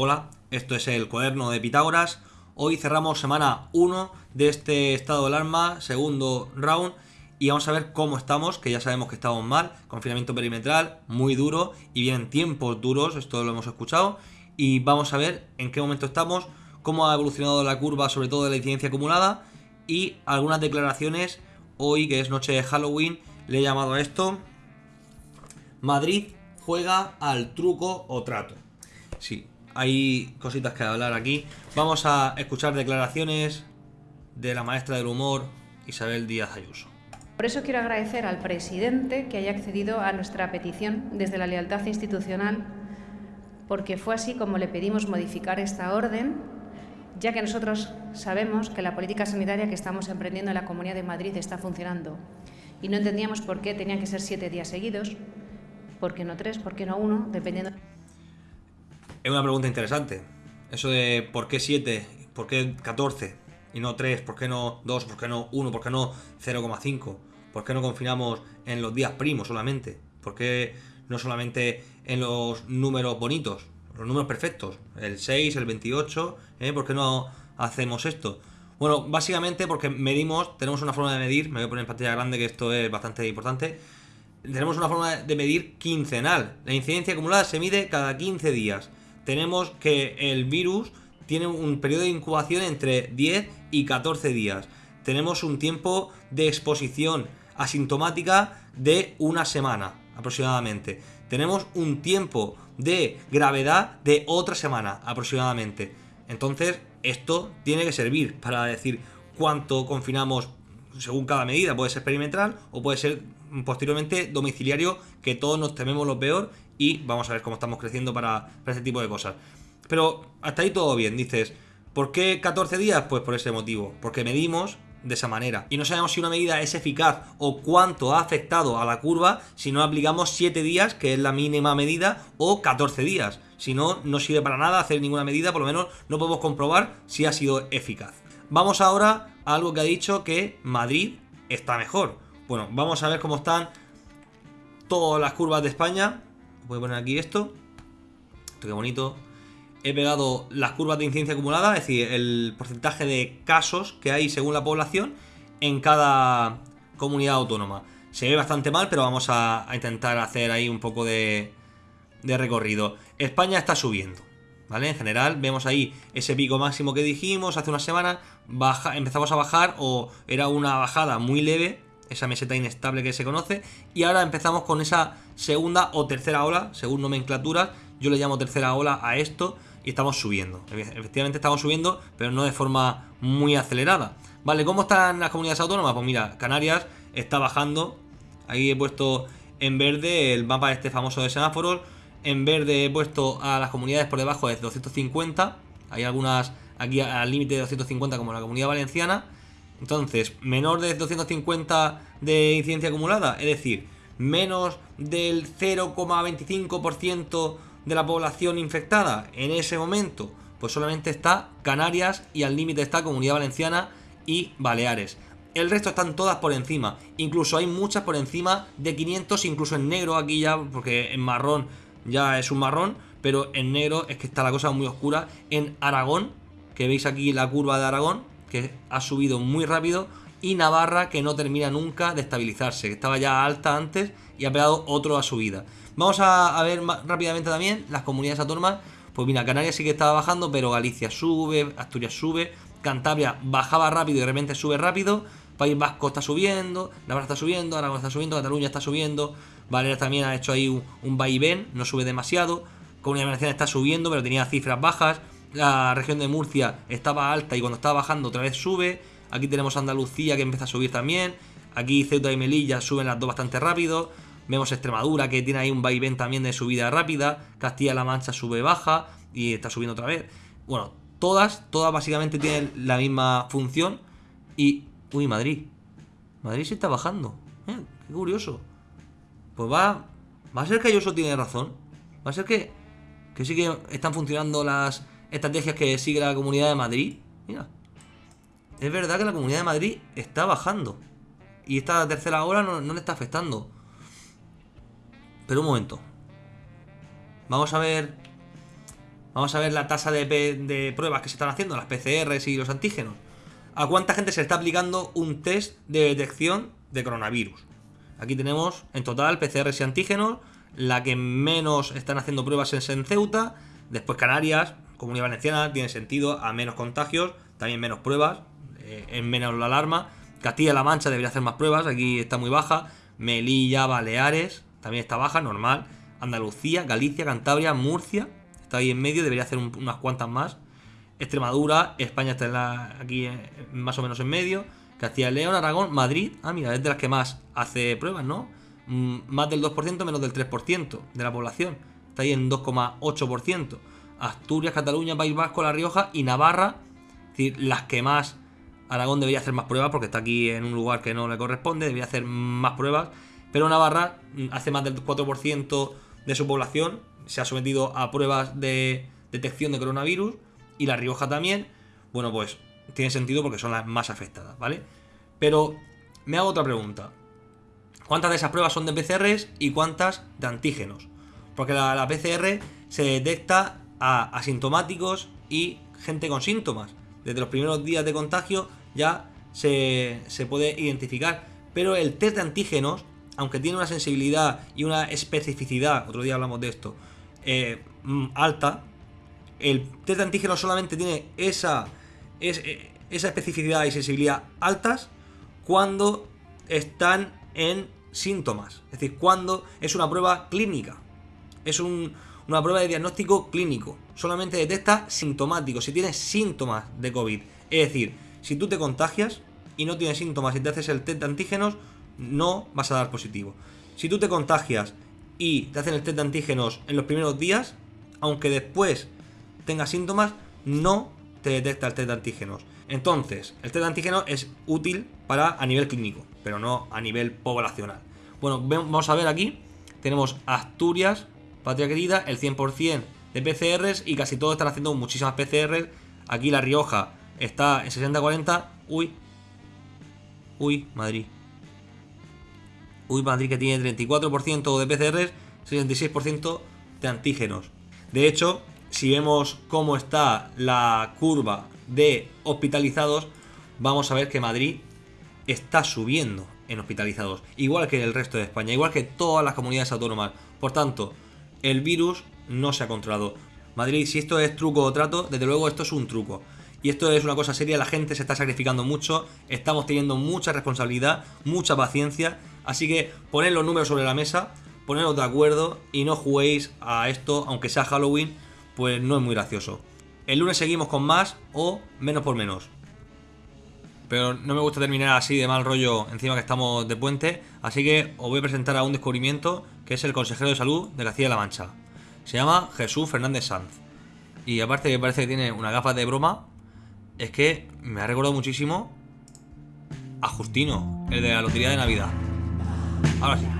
Hola, esto es el cuaderno de Pitágoras. Hoy cerramos semana 1 de este estado de alarma, segundo round, y vamos a ver cómo estamos, que ya sabemos que estamos mal, confinamiento perimetral, muy duro, y vienen tiempos duros, esto lo hemos escuchado, y vamos a ver en qué momento estamos, cómo ha evolucionado la curva, sobre todo de la incidencia acumulada, y algunas declaraciones, hoy que es noche de Halloween, le he llamado a esto, Madrid juega al truco o trato. Sí, hay cositas que hablar aquí. Vamos a escuchar declaraciones de la maestra del humor, Isabel Díaz Ayuso. Por eso quiero agradecer al presidente que haya accedido a nuestra petición desde la lealtad institucional, porque fue así como le pedimos modificar esta orden, ya que nosotros sabemos que la política sanitaria que estamos emprendiendo en la Comunidad de Madrid está funcionando y no entendíamos por qué tenían que ser siete días seguidos, por qué no tres, por qué no uno, dependiendo. Es una pregunta interesante. Eso de por qué 7, por qué 14 y no 3, por qué no 2, por qué no 1, por qué no 0,5, por qué no confinamos en los días primos solamente, por qué no solamente en los números bonitos, los números perfectos, el 6, el 28, ¿eh? ¿por qué no hacemos esto? Bueno, básicamente porque medimos, tenemos una forma de medir, me voy a poner en pantalla grande que esto es bastante importante, tenemos una forma de medir quincenal, la incidencia acumulada se mide cada 15 días tenemos que el virus tiene un periodo de incubación entre 10 y 14 días. Tenemos un tiempo de exposición asintomática de una semana aproximadamente. Tenemos un tiempo de gravedad de otra semana aproximadamente. Entonces, esto tiene que servir para decir cuánto confinamos según cada medida. Puede ser perimetral o puede ser posteriormente domiciliario, que todos nos tememos lo peor y vamos a ver cómo estamos creciendo para, para este tipo de cosas. Pero hasta ahí todo bien, dices, ¿por qué 14 días? Pues por ese motivo, porque medimos de esa manera. Y no sabemos si una medida es eficaz o cuánto ha afectado a la curva si no aplicamos 7 días, que es la mínima medida, o 14 días. Si no, no sirve para nada hacer ninguna medida, por lo menos no podemos comprobar si ha sido eficaz. Vamos ahora a algo que ha dicho que Madrid está mejor. Bueno, vamos a ver cómo están todas las curvas de España voy a poner aquí esto. Esto qué bonito. He pegado las curvas de incidencia acumulada, es decir, el porcentaje de casos que hay según la población en cada comunidad autónoma. Se ve bastante mal, pero vamos a, intentar hacer ahí un poco de, de recorrido. España está subiendo. ¿Vale? En general vemos ahí ese pico máximo que dijimos hace una semana, baja, empezamos a bajar o era una bajada muy leve esa meseta inestable que se conoce, y ahora empezamos con esa segunda o tercera ola, según nomenclatura, yo le llamo tercera ola a esto, y estamos subiendo. Efectivamente estamos subiendo, pero no de forma muy acelerada. Vale, ¿cómo están las comunidades autónomas? Pues mira, Canarias está bajando, ahí he puesto en verde el mapa este famoso de semáforos, en verde he puesto a las comunidades por debajo de 250, hay algunas aquí al límite de 250 como la comunidad valenciana, entonces, menor de 250 de incidencia acumulada, es decir, menos del 0,25% de la población infectada en ese momento, pues solamente está Canarias y al límite está Comunidad Valenciana y Baleares. El resto están todas por encima, incluso hay muchas por encima de 500, incluso en negro aquí ya, porque en marrón ya es un marrón, pero en negro es que está la cosa muy oscura. En Aragón, que veis aquí la curva de Aragón, que ha subido muy rápido, y Navarra, que no termina nunca de estabilizarse, que estaba ya alta antes y ha pegado otro a subida. Vamos a, ver rápidamente también las comunidades autónomas. Pues mira, Canarias sí que estaba bajando, pero Galicia sube, Asturias sube, Cantabria bajaba rápido y de repente sube rápido, País Vasco está subiendo, Navarra está subiendo, Aragón está subiendo, Cataluña está subiendo, Baleares también ha hecho ahí un, un vaivén, no sube demasiado, Comunidad Valenciana está subiendo, pero tenía cifras bajas, la región de Murcia estaba alta y cuando estaba bajando otra vez sube. Aquí tenemos Andalucía que empieza a subir también. Aquí Ceuta y Melilla suben las dos bastante rápido. Vemos Extremadura que tiene ahí un vaivén también de subida rápida. Castilla-La Mancha sube baja y está subiendo otra vez. Bueno, todas, todas básicamente tienen la misma función. Y... Uy, Madrid. Madrid se está bajando. Eh, qué curioso. Pues va... Va a ser que Ayuso tiene razón. Va a ser que... Que sí que están funcionando las estrategias que sigue la Comunidad de Madrid. Mira. Es verdad que la Comunidad de Madrid está bajando. Y esta tercera ola no, le está afectando. Pero un momento. Vamos a ver... Vamos a ver la tasa de, de pruebas que se están haciendo, las PCRs y los antígenos. ¿A cuánta gente se está aplicando un test de detección de coronavirus? Aquí tenemos en total PCRs y antígenos. La que menos están haciendo pruebas es en Ceuta. Después Canarias, Comunidad Valenciana, tiene sentido, a menos contagios, también menos pruebas, eh, en menos la alarma. Castilla-La Mancha debería hacer más pruebas, aquí está muy baja. Melilla, Baleares, también está baja, normal. Andalucía, Galicia, Cantabria, Murcia, está ahí en medio, debería hacer unas cuantas más. Extremadura, España está aquí eh, más o menos en medio. Castilla y León, Aragón, Madrid, ah, mira, es de las que más hace pruebas, ¿no? Mm, más del 2%, menos del 3% de la población. Está ahí en 2,8%. Asturias, Cataluña, País Vasco, La Rioja y Navarra, es decir, las que más Aragón debería hacer más pruebas porque está aquí en un lugar que no le corresponde, debería hacer más pruebas, pero Navarra mm, hace más del 4% de su población, se ha sometido a pruebas de detección de coronavirus y La Rioja también, bueno pues tiene sentido porque son las más afectadas, ¿vale? Pero me hago otra pregunta. ¿Cuántas de esas pruebas son de PCRs y cuántas de antígenos? Porque la, la PCR se detecta a asintomáticos y gente con síntomas. Desde los primeros días de contagio ya se, puede identificar. Pero el test de antígenos, aunque tiene una sensibilidad y una especificidad, otro día hablamos de esto, eh, mm, alta, el test de antígenos solamente tiene esa, eh, esa especificidad y sensibilidad altas cuando están en síntomas. Es decir, cuando es una prueba clínica. Es un, una prueba de diagnóstico clínico. Solamente detecta sintomáticos, si tienes síntomas de COVID. Es decir, si tú te contagias y no tienes síntomas y te haces el test de antígenos, no vas a dar positivo. Si tú te contagias y te hacen el test de antígenos en los primeros días, aunque después tengas síntomas, no te detecta el test de antígenos. Entonces, el test de antígenos es útil para a nivel clínico, pero no a nivel poblacional. Bueno, vamos a ver aquí. Tenemos Asturias, patria querida, el 100% de PCRs y casi todos están haciendo muchísimas PCRs. Aquí La Rioja está en 60-40. Uy. Uy, Madrid. Uy, Madrid que tiene 34% de PCRs, 66% de antígenos. De hecho, si vemos cómo está la curva de hospitalizados, vamos a ver que Madrid está subiendo en hospitalizados, igual que el resto de España, igual que todas las comunidades autónomas. Por tanto, el virus no se ha controlado. Madrid, si esto es truco o trato, desde luego esto es un truco. Y esto es una cosa seria, la gente se está sacrificando mucho, estamos teniendo mucha responsabilidad, mucha paciencia, así que poned los números sobre la mesa, poneros de acuerdo y no juguéis a esto, aunque sea Halloween, pues no es muy gracioso. El lunes seguimos con más o menos por menos. Pero no me gusta terminar así de mal rollo encima que estamos de puente, así que os voy a presentar a un descubrimiento que es el consejero de salud de Castilla-La Mancha. Se llama Jesús Fernández Sanz. Y aparte que parece que tiene una gafa de broma, es que me ha recordado muchísimo a Justino, el de la Lotería de Navidad. Ahora sí.